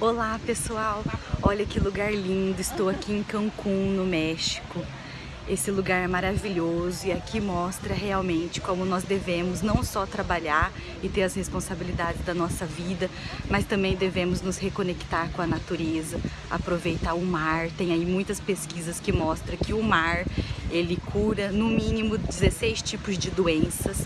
Olá pessoal, olha que lugar lindo, estou aqui em Cancún, no México. Esse lugar é maravilhoso e aqui mostra realmente como nós devemos não só trabalhar e ter as responsabilidades da nossa vida, mas também devemos nos reconectar com a natureza, aproveitar o mar. Tem aí muitas pesquisas que mostram que o mar ele cura no mínimo 16 tipos de doenças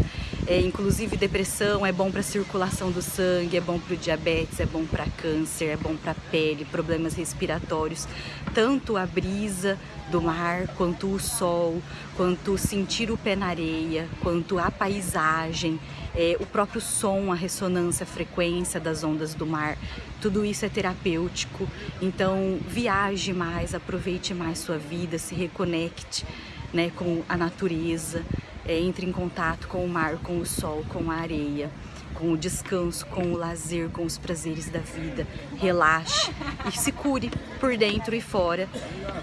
é, inclusive depressão é bom para circulação do sangue, é bom para o diabetes, é bom para câncer, é bom para pele, problemas respiratórios. Tanto a brisa do mar, quanto o sol, quanto sentir o pé na areia, quanto a paisagem, é, o próprio som, a ressonância, a frequência das ondas do mar, tudo isso é terapêutico. Então viaje mais, aproveite mais sua vida, se reconecte né, com a natureza é, entre em contato com o mar, com o sol, com a areia, com o descanso, com o lazer, com os prazeres da vida. Relaxe e se cure por dentro e fora.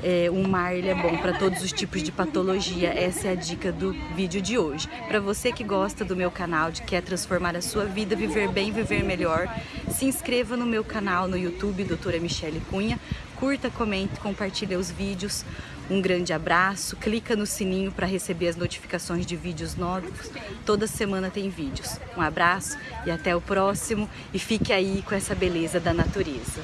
É, o mar ele é bom para todos os tipos de patologia. Essa é a dica do vídeo de hoje. Para você que gosta do meu canal, de quer transformar a sua vida, viver bem, viver melhor, se inscreva no meu canal no YouTube, Doutora Michele Cunha. Curta, comente, compartilhe os vídeos. Um grande abraço, clica no sininho para receber as notificações de vídeos novos. Toda semana tem vídeos. Um abraço e até o próximo e fique aí com essa beleza da natureza.